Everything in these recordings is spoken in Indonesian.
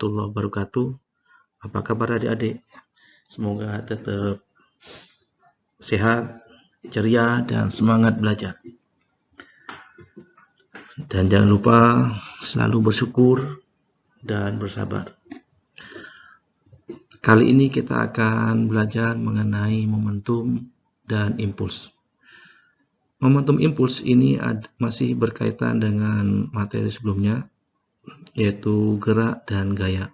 Warahmatullahi wabarakatuh. Apa kabar adik-adik? Semoga tetap sehat, ceria, dan semangat belajar. Dan jangan lupa selalu bersyukur dan bersabar. Kali ini kita akan belajar mengenai momentum dan impuls. Momentum impuls ini masih berkaitan dengan materi sebelumnya, yaitu gerak dan gaya.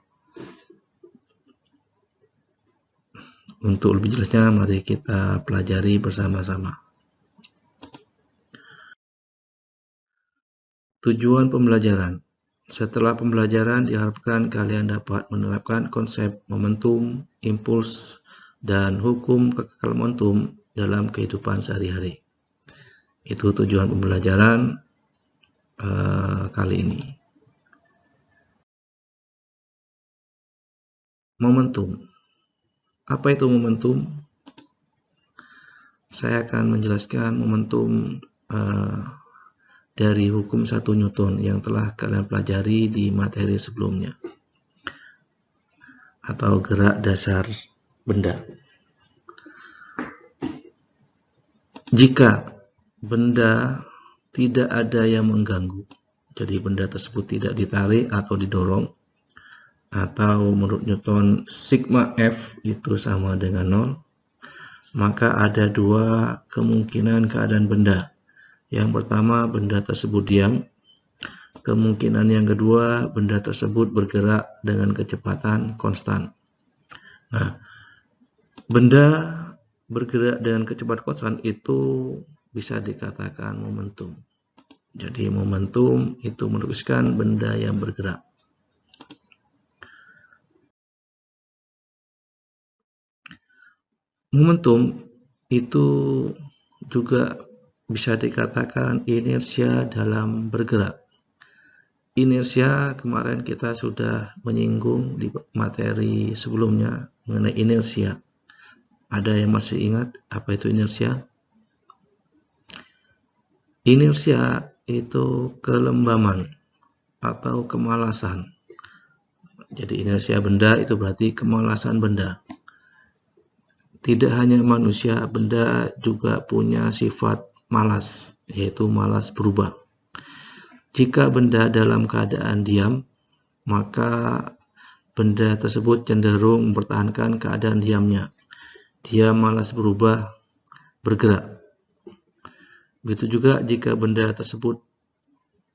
Untuk lebih jelasnya, mari kita pelajari bersama-sama. Tujuan pembelajaran Setelah pembelajaran, diharapkan kalian dapat menerapkan konsep momentum, impuls, dan hukum kekal momentum dalam kehidupan sehari-hari. Itu tujuan pembelajaran uh, kali ini. Momentum. Apa itu momentum? Saya akan menjelaskan momentum uh, dari hukum satu Newton yang telah kalian pelajari di materi sebelumnya atau gerak dasar benda. Jika benda tidak ada yang mengganggu, jadi benda tersebut tidak ditarik atau didorong, atau menurut Newton sigma F itu sama dengan 0 maka ada dua kemungkinan keadaan benda. Yang pertama benda tersebut diam. Kemungkinan yang kedua benda tersebut bergerak dengan kecepatan konstan. Nah benda bergerak dengan kecepatan konstan itu bisa dikatakan momentum. Jadi momentum itu merupakan benda yang bergerak Momentum itu juga bisa dikatakan inersia dalam bergerak. Inersia kemarin kita sudah menyinggung di materi sebelumnya mengenai inersia. Ada yang masih ingat apa itu inersia? Inersia itu kelembaman atau kemalasan. Jadi inersia benda itu berarti kemalasan benda. Tidak hanya manusia, benda juga punya sifat malas, yaitu malas berubah. Jika benda dalam keadaan diam, maka benda tersebut cenderung mempertahankan keadaan diamnya. Dia malas berubah, bergerak. Begitu juga jika benda tersebut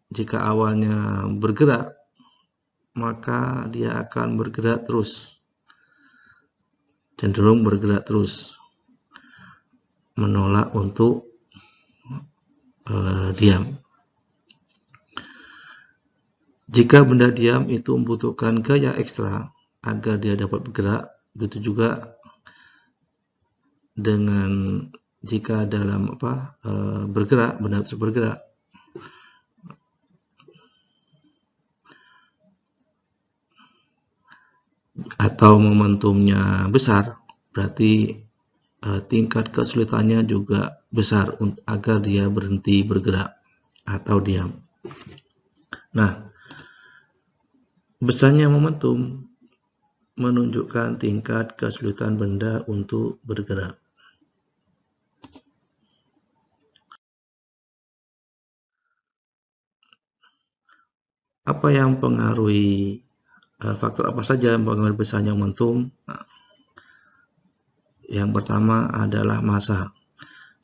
jika awalnya bergerak, maka dia akan bergerak terus cenderung bergerak terus. Menolak untuk uh, diam. Jika benda diam itu membutuhkan gaya ekstra agar dia dapat bergerak begitu juga dengan jika dalam apa uh, bergerak benda tersebut bergerak atau momentumnya besar, berarti uh, tingkat kesulitannya juga besar agar dia berhenti bergerak atau diam. Nah, besarnya momentum menunjukkan tingkat kesulitan benda untuk bergerak. Apa yang pengaruhi Eh, faktor apa saja yang besarnya momentum? Nah, yang pertama adalah massa.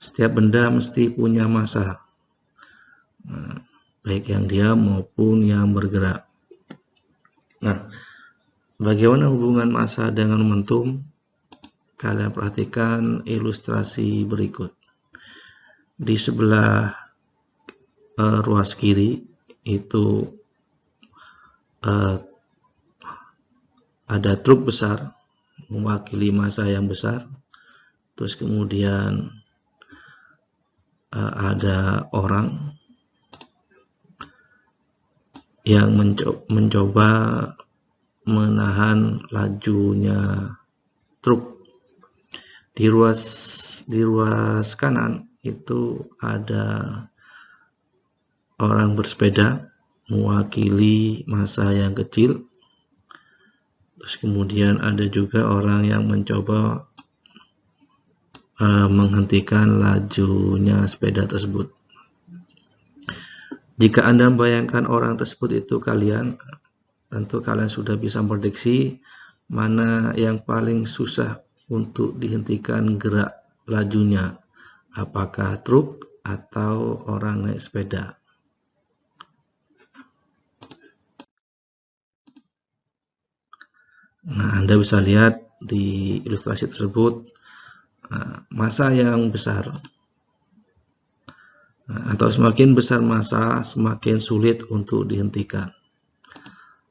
Setiap benda mesti punya massa. Nah, baik yang diam maupun yang bergerak. Nah, bagaimana hubungan massa dengan momentum? Kalian perhatikan ilustrasi berikut. Di sebelah uh, ruas kiri itu uh, ada truk besar mewakili masa yang besar. Terus kemudian uh, ada orang yang mencoba, mencoba menahan lajunya truk. Di ruas di ruas kanan itu ada orang bersepeda mewakili masa yang kecil Terus kemudian ada juga orang yang mencoba uh, menghentikan lajunya sepeda tersebut. Jika Anda membayangkan orang tersebut itu kalian, tentu kalian sudah bisa prediksi mana yang paling susah untuk dihentikan gerak lajunya. Apakah truk atau orang naik sepeda? Nah, Anda bisa lihat di ilustrasi tersebut eh, masa yang besar. Nah, atau semakin besar masa semakin sulit untuk dihentikan.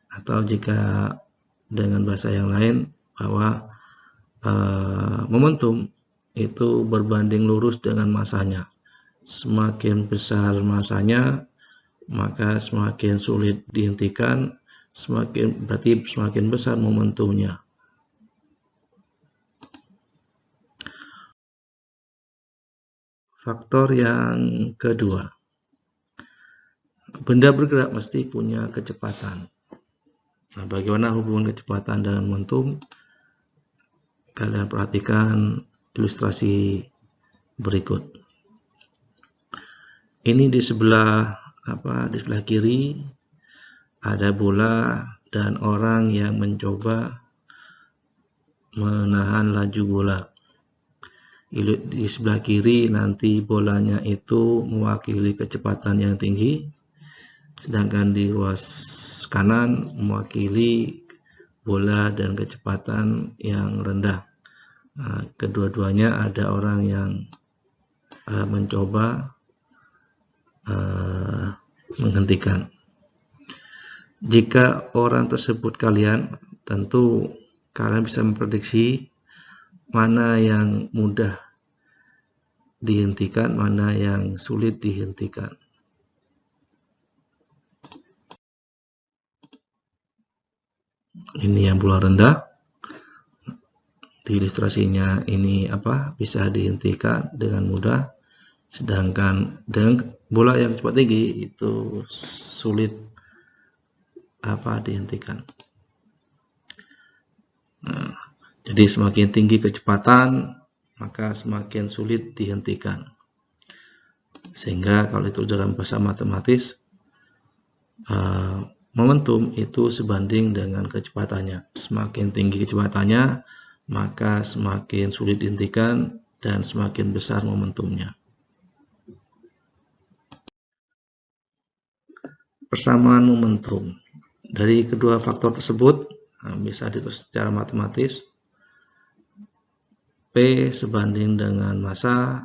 Atau jika dengan bahasa yang lain bahwa uh, momentum itu berbanding lurus dengan masanya. Semakin besar masanya maka semakin sulit dihentikan semakin berarti semakin besar momentumnya Faktor yang kedua, benda bergerak mesti punya kecepatan. Nah, bagaimana hubungan kecepatan dengan momentum? Kalian perhatikan ilustrasi berikut. Ini di sebelah apa? Di sebelah kiri ada bola dan orang yang mencoba menahan laju bola. Di sebelah kiri nanti bolanya itu mewakili kecepatan yang tinggi sedangkan di ruas kanan mewakili bola dan kecepatan yang rendah. Nah, kedua-duanya ada orang yang uh, mencoba uh, menghentikan jika orang tersebut kalian tentu kalian bisa memprediksi mana yang mudah dihentikan, mana yang sulit dihentikan. Ini yang bola rendah. Di ilustrasinya ini apa bisa dihentikan dengan mudah. Sedangkan dengan bola yang cepat tinggi itu sulit apa dihentikan. Nah, jadi semakin tinggi kecepatan, maka semakin sulit dihentikan. Sehingga kalau itu dalam bahasa matematis, uh, momentum itu sebanding dengan kecepatannya. Semakin tinggi kecepatannya, maka semakin sulit dihentikan dan semakin besar momentumnya. Persamaan momentum. Dari kedua faktor tersebut, nah, bisa ditulis secara matematis, P sebanding dengan masa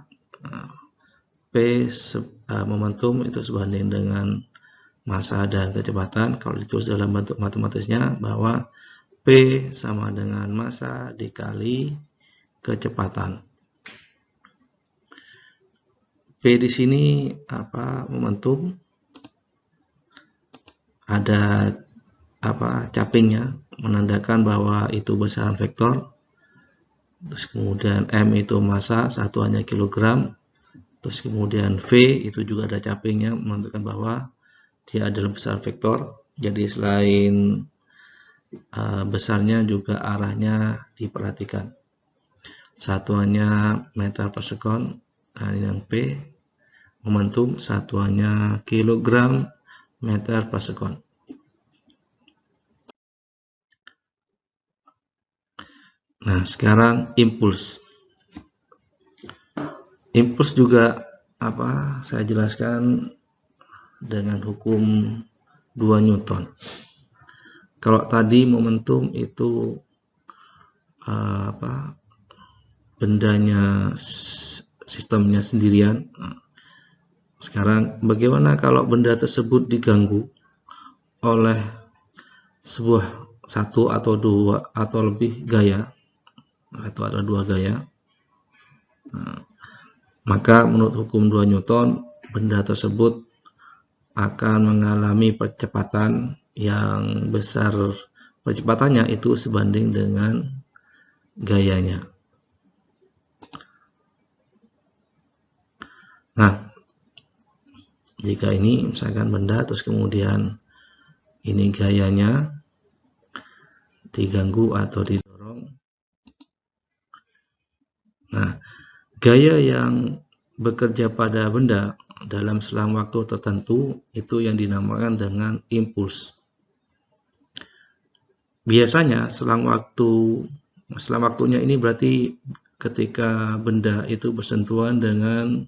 P uh, momentum itu sebanding dengan masa dan kecepatan. Kalau ditulis dalam bentuk matematisnya bahwa P sama dengan masa dikali kecepatan. P di sini apa momentum? Ada apa capingnya menandakan bahwa itu besaran vektor. Terus kemudian M itu massa satuannya kilogram. Terus kemudian V itu juga ada capingnya menunjukkan bahwa dia adalah besar vektor. Jadi selain uh, besarnya juga arahnya diperhatikan. Satuannya meter per sekon nah ini yang P momentum. Satuannya kilogram meter per sekon Nah, sekarang impuls. Impuls juga apa? Saya jelaskan dengan hukum 2 Newton. Kalau tadi momentum itu uh, apa? bendanya sistemnya sendirian. Sekarang bagaimana kalau benda tersebut diganggu oleh sebuah satu atau dua atau lebih gaya atau ada dua gaya nah, maka menurut hukum 2 Newton benda tersebut akan mengalami percepatan yang besar percepatannya itu sebanding dengan gayanya nah jika ini misalkan benda terus kemudian ini gayanya diganggu atau didorong. Nah, gaya yang bekerja pada benda dalam selang waktu tertentu itu yang dinamakan dengan impuls. Biasanya selang waktu selang waktunya ini berarti ketika benda itu bersentuhan dengan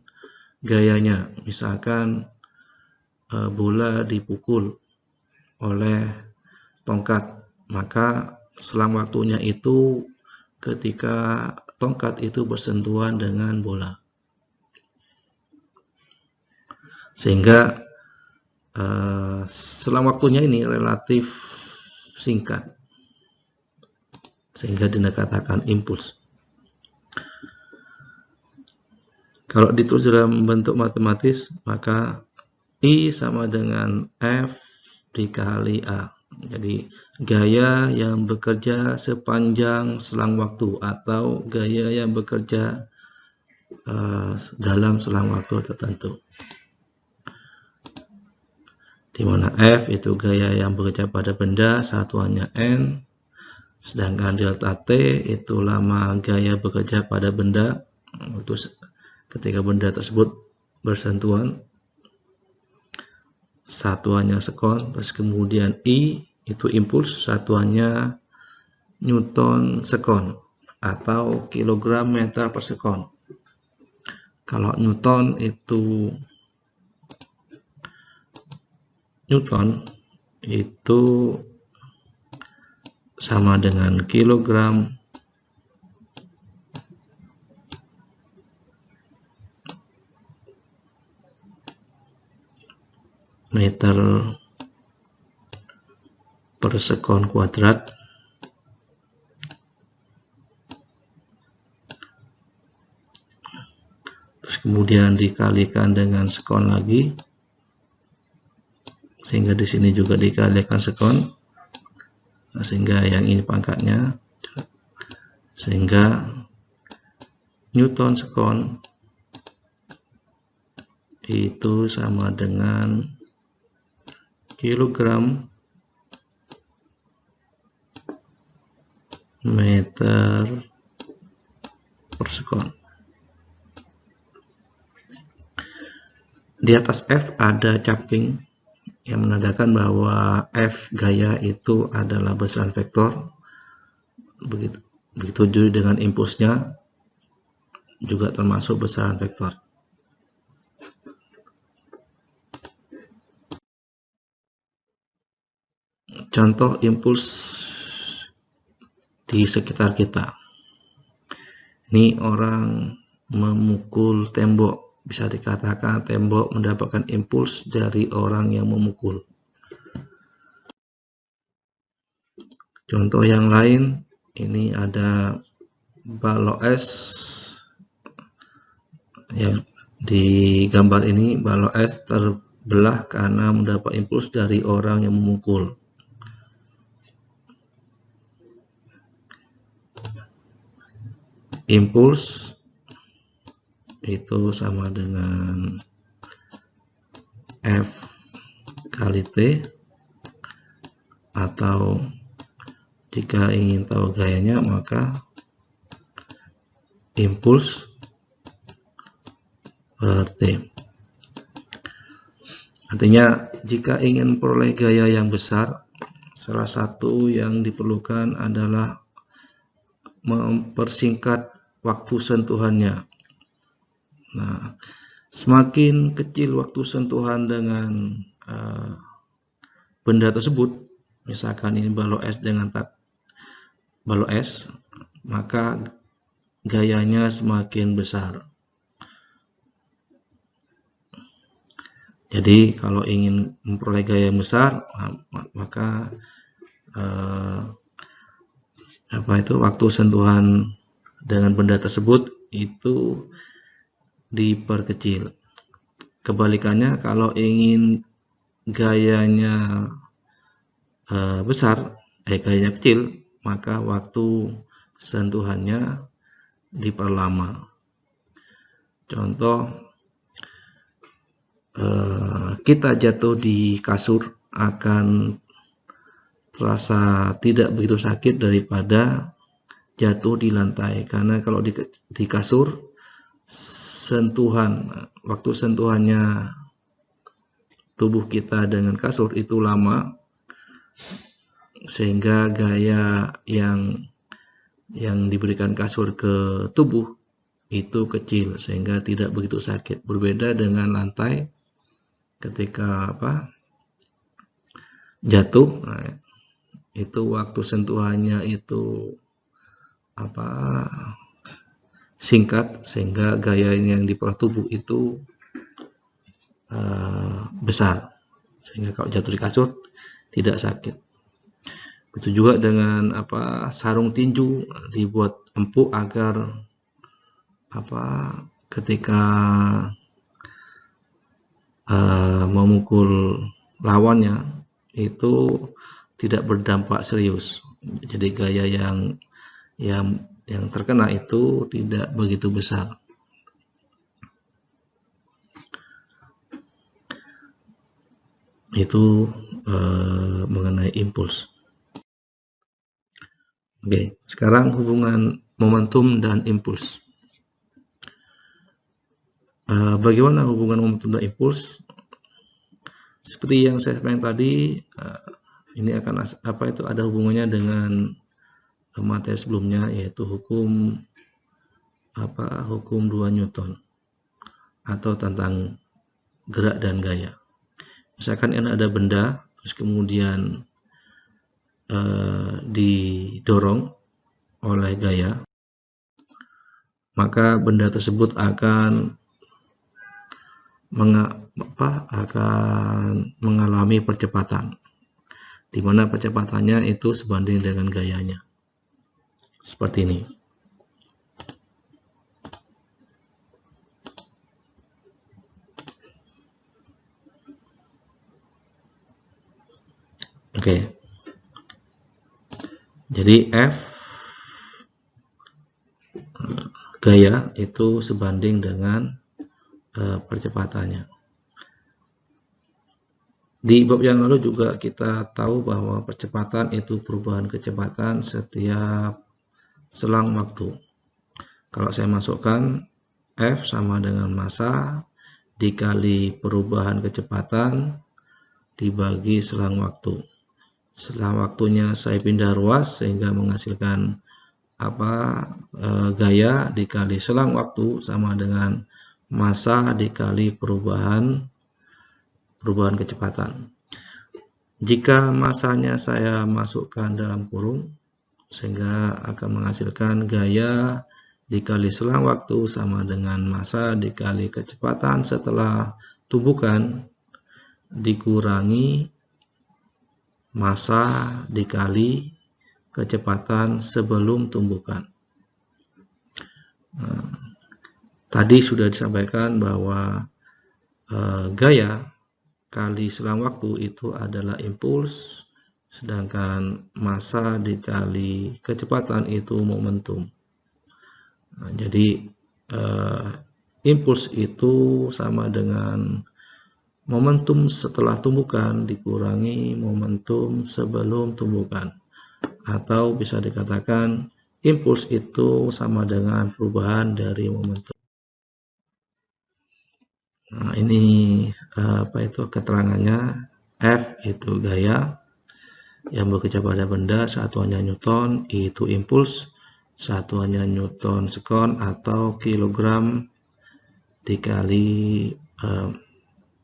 gayanya. Misalkan e, bola dipukul oleh tongkat, maka selang waktunya itu ketika tongkat itu bersentuhan dengan bola. Sehingga uh, selang waktunya ini relatif singkat. Sehingga dikatakan impuls. Kalau ditulis dalam bentuk matematis, maka I sama dengan F dikali A. Jadi gaya yang bekerja sepanjang selang waktu atau gaya yang bekerja uh, dalam selang waktu tertentu. Di mana F itu gaya yang bekerja pada benda, satuannya N. Sedangkan delta T itu lama gaya bekerja pada benda, ketika benda tersebut bersentuhan satuannya sekon, terus kemudian I itu impuls, satuannya Newton sekon atau kilogram meter per sekon. Kalau Newton itu Newton itu sama dengan kilogram meter per sekon kuadrat. Terus kemudian dikalikan dengan sekon lagi sehingga di sini juga dikalikan sekon. Nah, sehingga yang ini pangkatnya sehingga Newton sekon itu sama dengan kilogram meter per sekon. Di atas F ada caping yang menandakan bahwa F gaya itu adalah besaran vektor. Begitu, begitu juga dengan impulsnya juga termasuk besaran vektor. Contoh impuls di sekitar kita. Ini orang memukul tembok. Bisa dikatakan tembok mendapatkan impuls dari orang yang memukul. Contoh yang lain, ini ada balok es yang di gambar ini balok es terbelah karena mendapat impuls dari orang yang memukul. Impuls itu sama dengan F kali T atau jika ingin tahu gayanya maka impuls T. Artinya jika ingin memperoleh gaya yang besar salah satu yang diperlukan adalah mempersingkat waktu sentuhannya. Nah, semakin kecil waktu sentuhan dengan uh, benda tersebut, misalkan ini balok es dengan tak balok es, maka gayanya semakin besar. Jadi kalau ingin memperoleh gaya yang besar, maka uh, apa itu waktu sentuhan dengan benda tersebut itu diperkecil. Kebalikannya kalau ingin gayanya e, besar, eh gayanya kecil, maka waktu sentuhannya diperlama. Contoh e, kita jatuh di kasur akan terasa tidak begitu sakit daripada jatuh di lantai. Karena kalau di, di kasur sentuhan waktu sentuhannya tubuh kita dengan kasur itu lama sehingga gaya yang yang diberikan kasur ke tubuh itu kecil sehingga tidak begitu sakit. Berbeda dengan lantai ketika apa jatuh nah, itu waktu sentuhannya itu apa singkat sehingga gaya yang di tubuh itu uh, besar. Sehingga kalau jatuh di kasur tidak sakit. Begitu juga dengan apa sarung tinju dibuat empuk agar apa ketika uh, memukul lawannya itu tidak berdampak serius. Jadi gaya yang yang yang terkena itu tidak begitu besar itu uh, mengenai impuls Oke, sekarang hubungan momentum dan impuls. Uh, bagaimana hubungan momentum dan impuls? Seperti yang saya sampaikan tadi, uh, ini akan apa itu ada hubungannya dengan materi sebelumnya yaitu hukum apa hukum dua Newton atau tentang gerak dan gaya. Misalkan ini ada benda, terus kemudian Eh, didorong oleh gaya, maka benda tersebut akan apa, akan mengalami percepatan, di mana percepatannya itu sebanding dengan gayanya. Seperti ini. Oke. Jadi F gaya itu sebanding dengan uh, percepatannya. Di bab yang lalu juga kita tahu bahwa percepatan itu perubahan kecepatan setiap selang waktu. Kalau saya masukkan F sama dengan massa dikali perubahan kecepatan dibagi selang waktu setelah waktunya saya pindah ruas sehingga menghasilkan apa e, gaya dikali selang waktu sama dengan masa dikali perubahan perubahan kecepatan. Jika masanya saya masukkan dalam kurung sehingga akan menghasilkan gaya dikali selang waktu sama dengan masa dikali kecepatan setelah tumbukan dikurangi masa dikali kecepatan sebelum tumbukan. Nah, tadi sudah disampaikan bahwa eh, gaya kali selang waktu itu adalah impuls, sedangkan masa dikali kecepatan itu momentum. Nah, jadi eh, impuls itu sama dengan Momentum setelah tumbukan dikurangi momentum sebelum tumbukan. Atau bisa dikatakan impuls itu sama dengan perubahan dari momentum. Nah, ini apa itu keterangannya F itu gaya yang bekerja pada benda satuannya Newton itu impuls satuannya Newton sekon atau kilogram dikali eh,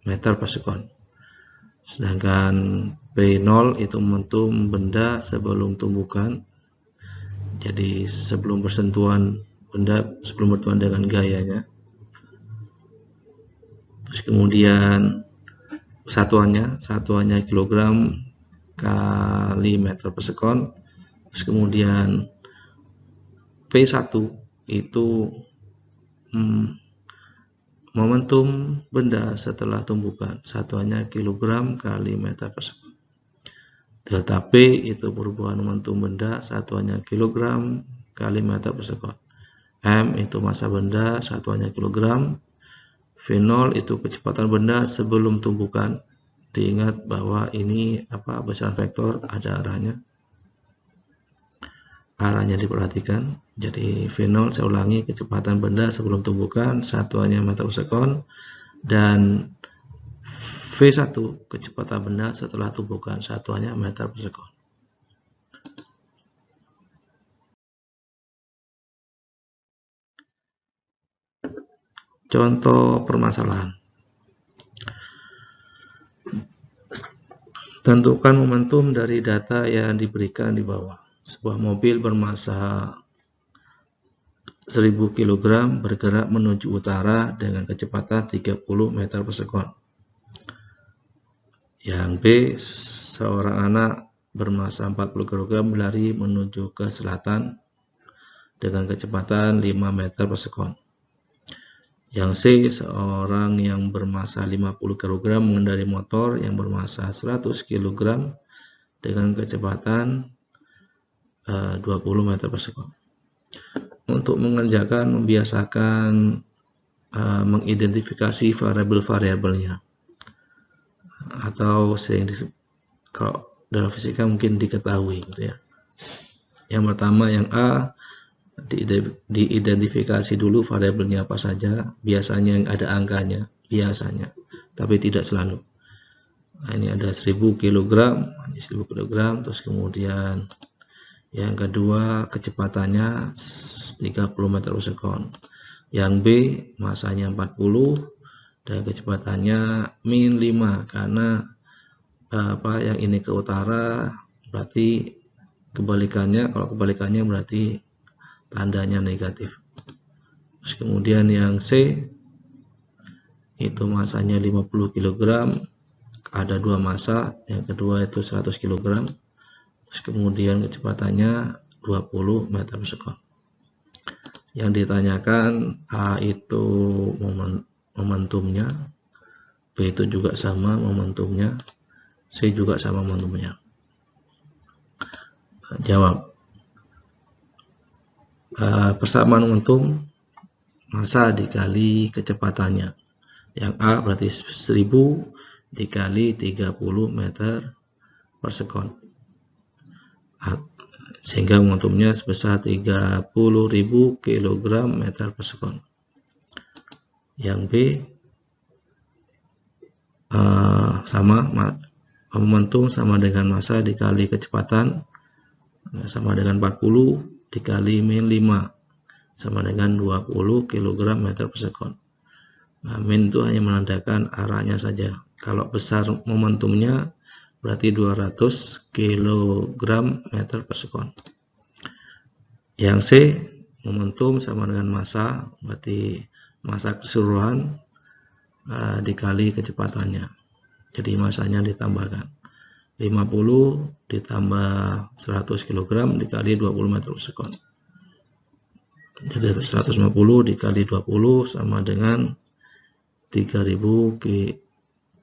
meter per sekon. Sedangkan P0 itu momentum benda sebelum tumbukan. Jadi sebelum bersentuhan benda, sebelum bersentuhan dengan gayanya. Terus kemudian satuannya, satuannya kilogram kali meter per sekon. Terus kemudian P1 itu hmm, Momentum benda setelah tumbukan satuannya kilogram kali meter persegi. Delta P itu perubahan momentum benda satuannya kilogram kali meter persegi. M itu massa benda satuannya kilogram. V0 itu kecepatan benda sebelum tumbukan diingat bahwa ini apa besaran vektor ada arahnya. Arahnya diperhatikan. Jadi V0 saya ulangi kecepatan benda sebelum tumbukan satuannya meter per sekon dan V1 kecepatan benda setelah tumbukan satuannya meter per sekon. Contoh permasalahan Tentukan momentum dari data yang diberikan di bawah. Sebuah mobil bermassa 1000 kg bergerak menuju utara dengan kecepatan 30 meter per sekon. Yang B, seorang anak bermassa 40 kg berlari menuju ke selatan dengan kecepatan 5 meter per sekon. Yang C, seorang yang bermassa 50 kg mengendari motor yang bermassa 100 kg dengan kecepatan uh, eh, 20 meter per sekon. Untuk mengerjakan, membiasakan uh, mengidentifikasi variabel-variabelnya. Atau sering kalau dalam fisika mungkin diketahui gitu ya. Yang pertama yang A diidentifikasi dulu variabelnya apa saja biasanya yang ada angkanya biasanya tapi tidak selalu. Nah, ini ada 1000 kg ini 1000 kg terus kemudian yang kedua kecepatannya 30 meter per sekon. Yang B masanya 40 dan kecepatannya min 5 karena apa yang ini ke utara berarti kebalikannya kalau kebalikannya berarti tandanya negatif. Terus kemudian yang C itu masanya 50 kg ada dua masa yang kedua itu 100 kg terus kemudian kecepatannya 20 meter per sekon. Yang ditanyakan A itu momentumnya B itu juga sama momentumnya C juga sama momentumnya. Jawab uh, persamaan momentum masa dikali kecepatannya. Yang A berarti 1000 dikali 30 meter per sekon. Sehingga momentumnya sebesar 30.000 kg meter per sekon. Yang B uh, sama momentum sama dengan masa dikali kecepatan sama dengan 40 dikali min 5 sama dengan 20 kg meter per sekon. Nah, min itu hanya menandakan arahnya saja. Kalau besar momentumnya berarti 200 kg meter per sekon. Yang C momentum sama dengan massa berarti massa keseluruhan uh, dikali kecepatannya. Jadi masanya ditambahkan. 50 ditambah 100 kg dikali 20 meter sekon. Jadi 150 dikali 20 sama dengan 3000 ki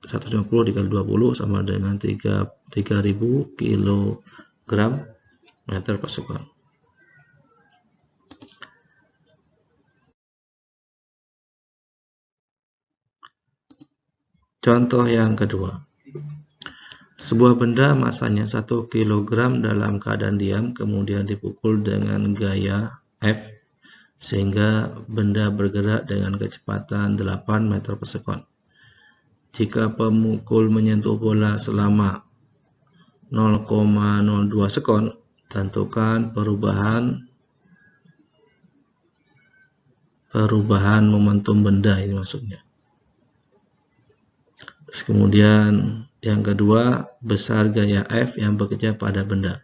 150 dikali 20 sama dengan 3 3000 kg meter per sekon. Contoh yang kedua. Sebuah benda masanya 1 kg dalam keadaan diam kemudian dipukul dengan gaya F sehingga benda bergerak dengan kecepatan 8 meter per sekon. Jika pemukul menyentuh bola selama 0,02 sekon, tentukan perubahan perubahan momentum benda ini maksudnya. Terus kemudian yang kedua, besar gaya F yang bekerja pada benda.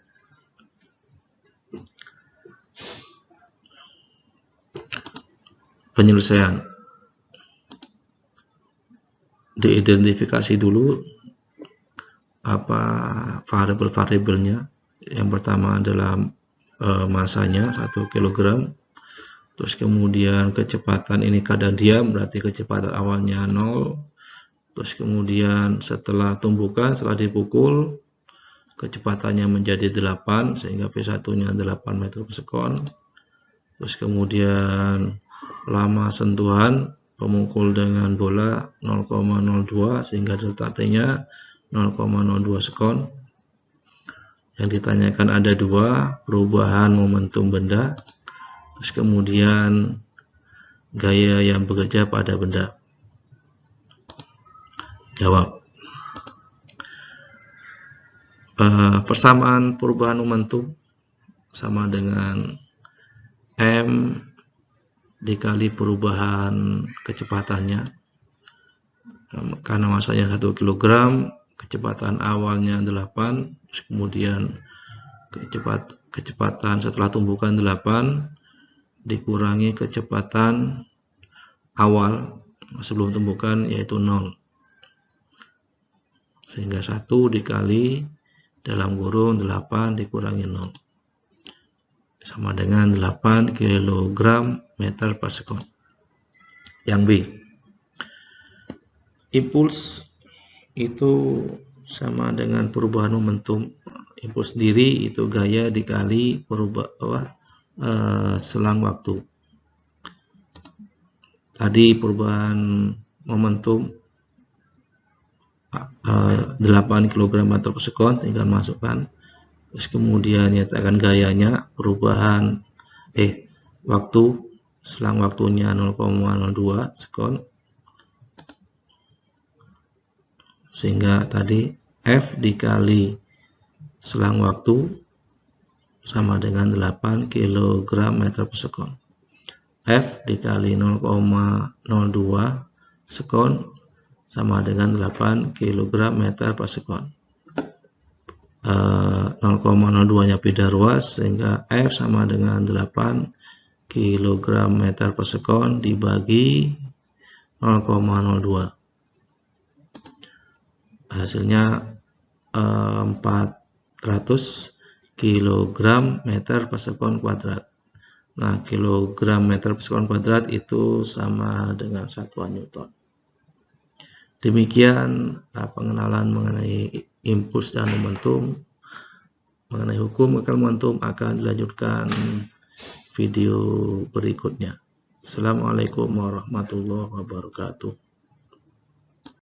Penyelesaian. Diidentifikasi dulu apa variabel-variabelnya. Yang pertama adalah e, masanya 1 kg. Terus kemudian kecepatan ini kadang diam berarti kecepatan awalnya 0 terus kemudian setelah tumbukan setelah dipukul kecepatannya menjadi 8 sehingga V1 nya 8 meter per sekon terus kemudian lama sentuhan pemukul dengan bola 0,02 sehingga delta T-nya 0,02 sekon. Yang ditanyakan ada dua, perubahan momentum benda, terus kemudian gaya yang bekerja pada benda. Jawab. Uh, persamaan perubahan momentum sama dengan M dikali perubahan kecepatannya karena masanya 1 kg kecepatan awalnya 8 kemudian kecepat, kecepatan setelah tumbukan 8 dikurangi kecepatan awal sebelum tumbukan yaitu 0 sehingga 1 dikali dalam kurung 8 dikurangi 0 sama dengan 8 kg meter per sekon. Yang B. Impuls itu sama dengan perubahan momentum. Impuls sendiri itu gaya dikali perubah uh, selang waktu. Tadi perubahan momentum 8 kg meter per sekon tinggal masukkan. Terus kemudian nyatakan gayanya perubahan eh waktu selang waktunya 0,02 sekon sehingga tadi F dikali selang waktu sama dengan 8 kg meter per sekon F dikali 0,02 sekon sama dengan 8 kg meter per sekon. 0,02 eh, nya beda ruas sehingga F sama dengan 8 kg meter per sekon dibagi 0,02 hasilnya 400 kg meter per sekon kuadrat. Nah kilogram meter per sekon kuadrat itu sama dengan satuan Newton demikian eh, pengenalan mengenai impuls dan momentum mengenai hukum akal momentum akan dilanjutkan video berikutnya. Assalamualaikum warahmatullahi wabarakatuh.